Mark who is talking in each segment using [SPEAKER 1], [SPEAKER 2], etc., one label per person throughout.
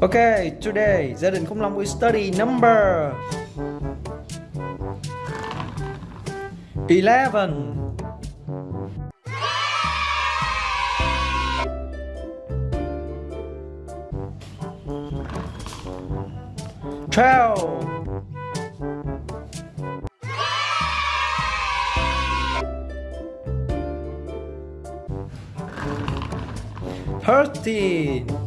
[SPEAKER 1] Okay, today gia đình Khủng Long will study number 11 12 13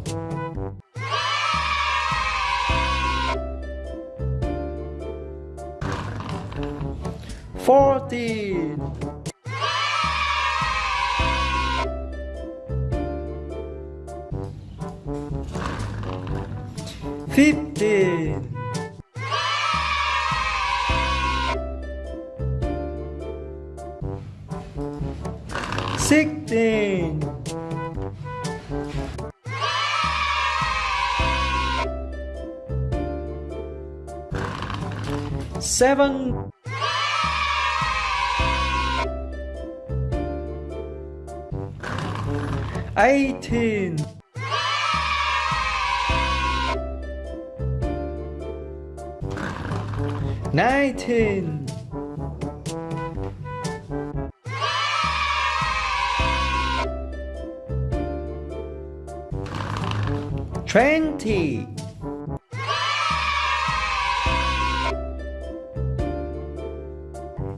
[SPEAKER 1] 14 15 16 7 18 19 20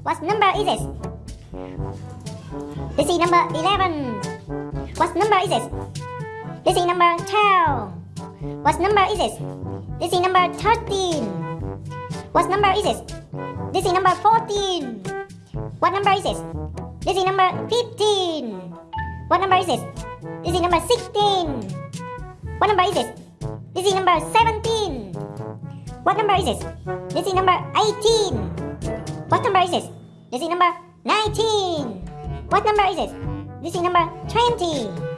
[SPEAKER 2] What number is this? This is number 11. What number is this? This is number 12. What number is this? This is number 13. What number is this? This is number 14. What number is this? This is number 15. What number is this? This is number 16. What number is this? This is number 17. What number is this? This is number 18. What number is this? This is number 19. What number is this? This is number 20.